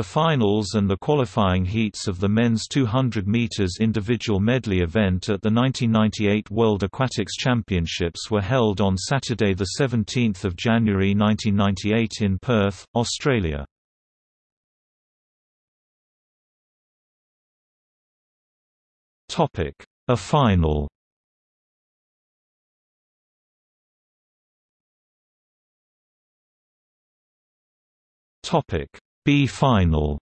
The finals and the qualifying heats of the men's 200 meters individual medley event at the 1998 World Aquatics Championships were held on Saturday the 17th of January 1998 in Perth, Australia. Topic: A final. Topic: B final.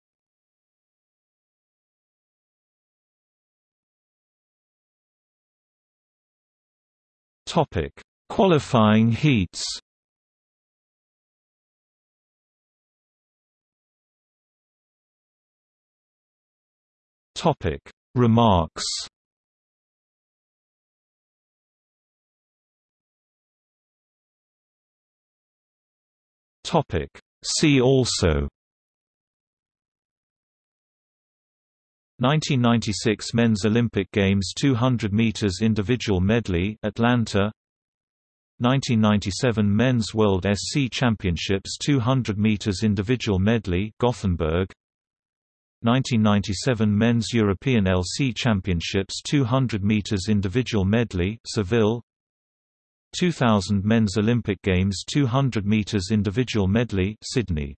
Topic: Qualifying heats. Topic: Remarks. Topic: See also 1996 Men's Olympic Games 200 meters individual medley Atlanta. 1997 Men's World SC Championships 200 meters individual medley Gothenburg. 1997 Men's European LC Championships 200 meters individual medley Seville. 2000 Men's Olympic Games 200 meters individual medley Sydney